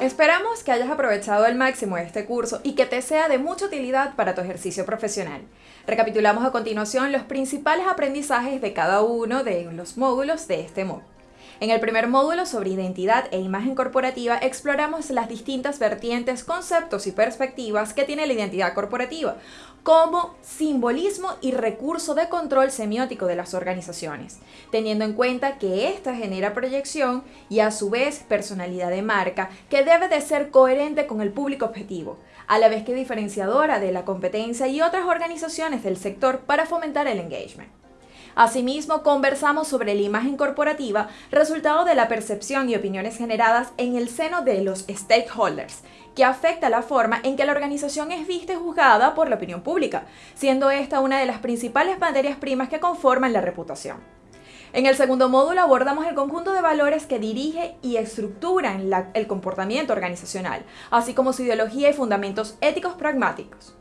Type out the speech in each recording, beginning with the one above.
Esperamos que hayas aprovechado al máximo este curso y que te sea de mucha utilidad para tu ejercicio profesional. Recapitulamos a continuación los principales aprendizajes de cada uno de los módulos de este módulo. En el primer módulo sobre identidad e imagen corporativa exploramos las distintas vertientes, conceptos y perspectivas que tiene la identidad corporativa, como simbolismo y recurso de control semiótico de las organizaciones, teniendo en cuenta que ésta genera proyección y a su vez personalidad de marca que debe de ser coherente con el público objetivo, a la vez que diferenciadora de la competencia y otras organizaciones del sector para fomentar el engagement. Asimismo, conversamos sobre la imagen corporativa, resultado de la percepción y opiniones generadas en el seno de los stakeholders, que afecta la forma en que la organización es vista y juzgada por la opinión pública, siendo esta una de las principales materias primas que conforman la reputación. En el segundo módulo abordamos el conjunto de valores que dirige y estructuran el comportamiento organizacional, así como su ideología y fundamentos éticos pragmáticos.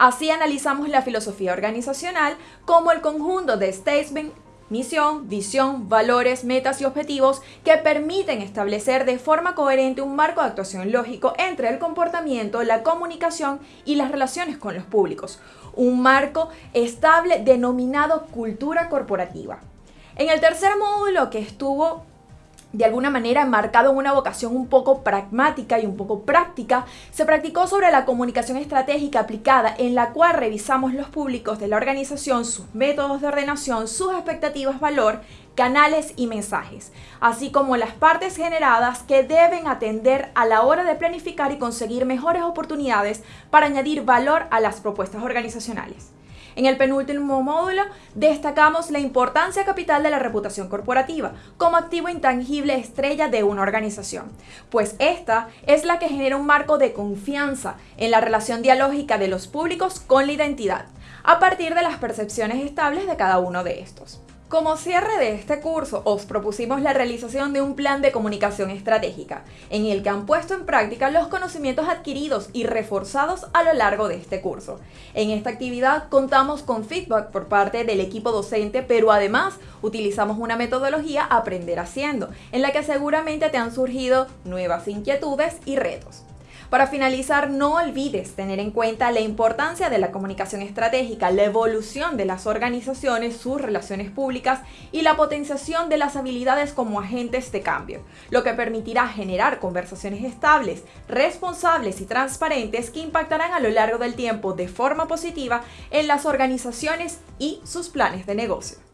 Así analizamos la filosofía organizacional como el conjunto de statement, misión, visión, valores, metas y objetivos que permiten establecer de forma coherente un marco de actuación lógico entre el comportamiento, la comunicación y las relaciones con los públicos. Un marco estable denominado cultura corporativa. En el tercer módulo que estuvo de alguna manera marcado en una vocación un poco pragmática y un poco práctica, se practicó sobre la comunicación estratégica aplicada en la cual revisamos los públicos de la organización, sus métodos de ordenación, sus expectativas valor, canales y mensajes, así como las partes generadas que deben atender a la hora de planificar y conseguir mejores oportunidades para añadir valor a las propuestas organizacionales. En el penúltimo módulo destacamos la importancia capital de la reputación corporativa como activo intangible estrella de una organización, pues esta es la que genera un marco de confianza en la relación dialógica de los públicos con la identidad, a partir de las percepciones estables de cada uno de estos. Como cierre de este curso, os propusimos la realización de un plan de comunicación estratégica, en el que han puesto en práctica los conocimientos adquiridos y reforzados a lo largo de este curso. En esta actividad contamos con feedback por parte del equipo docente, pero además utilizamos una metodología Aprender Haciendo, en la que seguramente te han surgido nuevas inquietudes y retos. Para finalizar, no olvides tener en cuenta la importancia de la comunicación estratégica, la evolución de las organizaciones, sus relaciones públicas y la potenciación de las habilidades como agentes de cambio, lo que permitirá generar conversaciones estables, responsables y transparentes que impactarán a lo largo del tiempo de forma positiva en las organizaciones y sus planes de negocio.